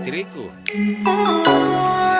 istriku. Oh,